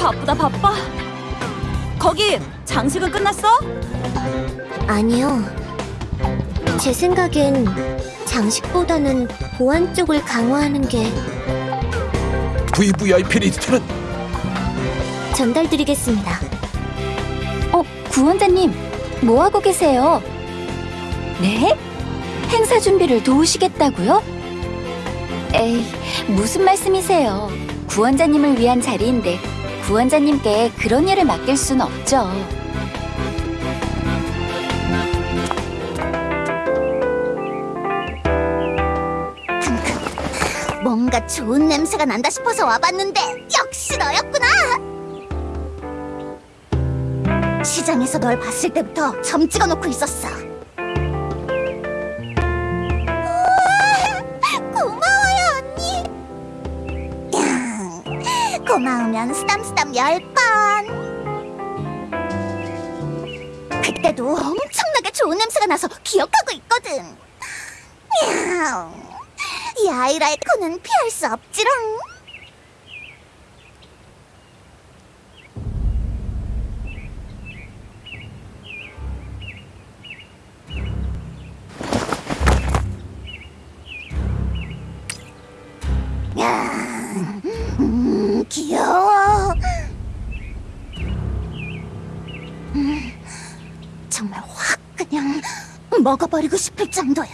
바쁘다 바빠. 거기 장식은 끝났어? 아니요. 제 생각엔 장식보다는 보안 쪽을 강화하는 게 VVIP 리스트는 전달드리겠습니다. 어, 구원자님, 뭐 하고 계세요? 네? 행사 준비를 도우시겠다고요? 에이, 무슨 말씀이세요? 구원자님을 위한 자리인데 구원자님께 그런 일을 맡길 순 없죠. 뭔가 좋은 냄새가 난다 싶어서 와봤는데 역시 너였구나. 시장에서 널 봤을 때부터 점 찍어놓고 있었어. 고마우면 쓰담쓰담 열 번. 그때도 엄청나게 좋은 냄새가 나서 기억하고 있거든. 야옹. 이 아이라의 코는 피할 수 없지롱. 정말 확 그냥 먹어버리고 싶을 정도야.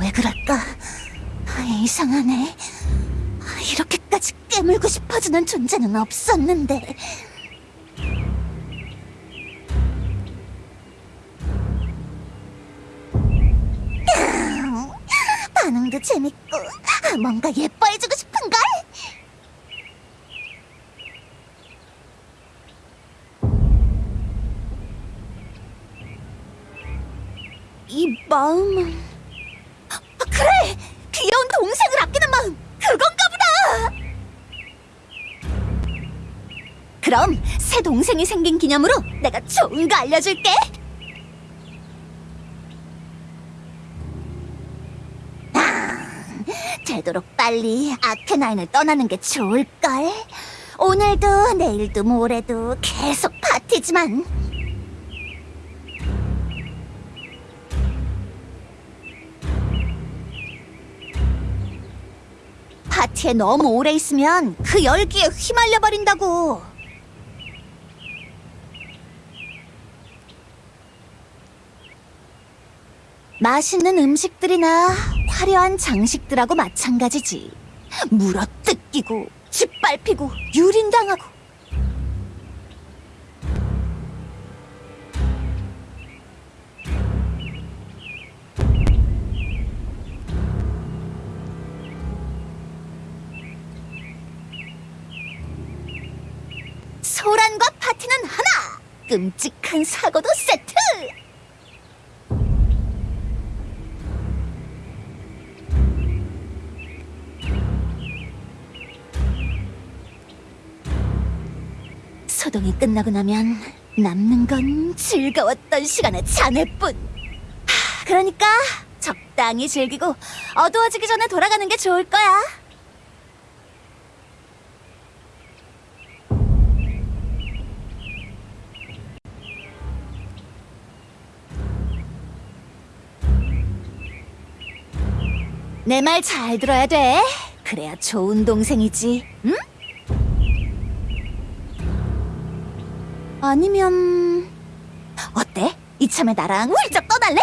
왜 그럴까? 아, 이상하네. 아, 이렇게까지 깨물고 싶어지는 존재는 없었는데. 재밌고 아, 뭔가 예뻐해주고 싶은걸? 이 마음은... 아, 그래! 귀여운 동생을 아끼는 마음! 그건가 보다! 그럼 새 동생이 생긴 기념으로 내가 좋은 거 알려줄게! 아, 되도록 빨리 아케나인을 떠나는 게 좋을걸? 오늘도 내일도 모레도 계속 파티지만 파티에 너무 오래 있으면 그 열기에 휘말려 버린다고. 맛있는 음식들이나 화려한 장식들하고 마찬가지지. 물어 뜯기고 짓밟히고 유린당하고. 소란과 파티는 하나! 끔찍한 사고도 세트! 소동이 끝나고 나면 남는 건 즐거웠던 시간의 잔해뿐. 하, 그러니까 적당히 즐기고 어두워지기 전에 돌아가는 게 좋을 거야. 내 말 잘 들어야 돼. 그래야 좋은 동생이지. 응? 아니면 어때? 이참에 나랑 훌쩍 떠날래?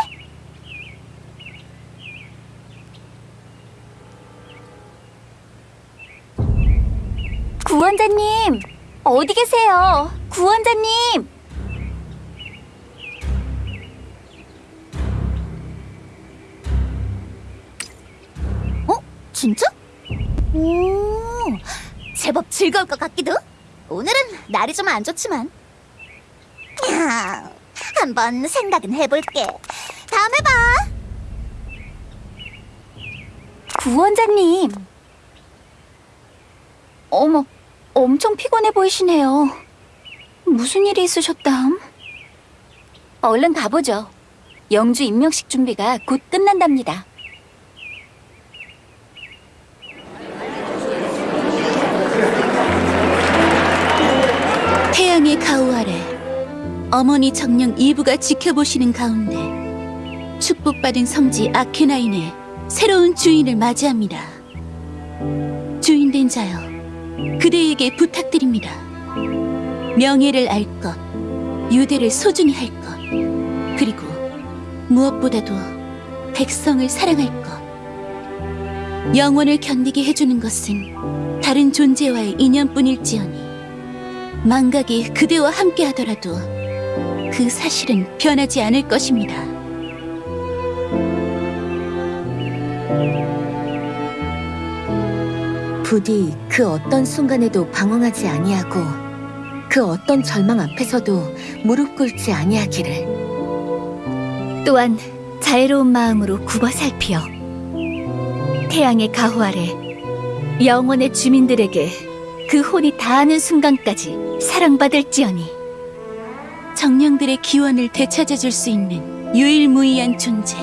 구원자님, 어디 계세요? 구원자님! 진짜? 오, 제법 즐거울 것 같기도. 오늘은 날이 좀 안 좋지만. 야, 한번 생각은 해볼게. 다음에 봐. 구원자님! 어머, 엄청 피곤해 보이시네요. 무슨 일이 있으셨담? 얼른 가보죠. 영주 임명식 준비가 곧 끝난답니다. 어머니 정령 이브가 지켜보시는 가운데 축복받은 성지 아케나인의 새로운 주인을 맞이합니다. 주인된 자여, 그대에게 부탁드립니다. 명예를 알 것, 유대를 소중히 할 것, 그리고 무엇보다도 백성을 사랑할 것. 영원을 견디게 해주는 것은 다른 존재와의 인연뿐일지언니 망각이 그대와 함께 하더라도 그 사실은 변하지 않을 것입니다. 부디 그 어떤 순간에도 방황하지 아니하고 그 어떤 절망 앞에서도 무릎 꿇지 아니하기를 또한 자애로운 마음으로 굽어 살피어 태양의 가호 아래 영원의 주민들에게 그 혼이 닿는 순간까지 사랑받을지어니 정령들의 기원을 되찾아줄 수 있는 유일무이한 존재.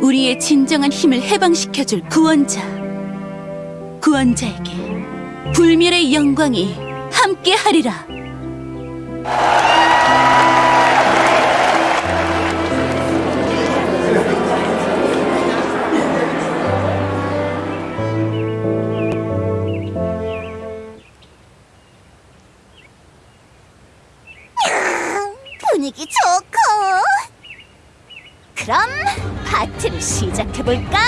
우리의 진정한 힘을 해방시켜줄 구원자. 구원자에게 불멸의 영광이 함께하리라. 시작해볼까?